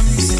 comes.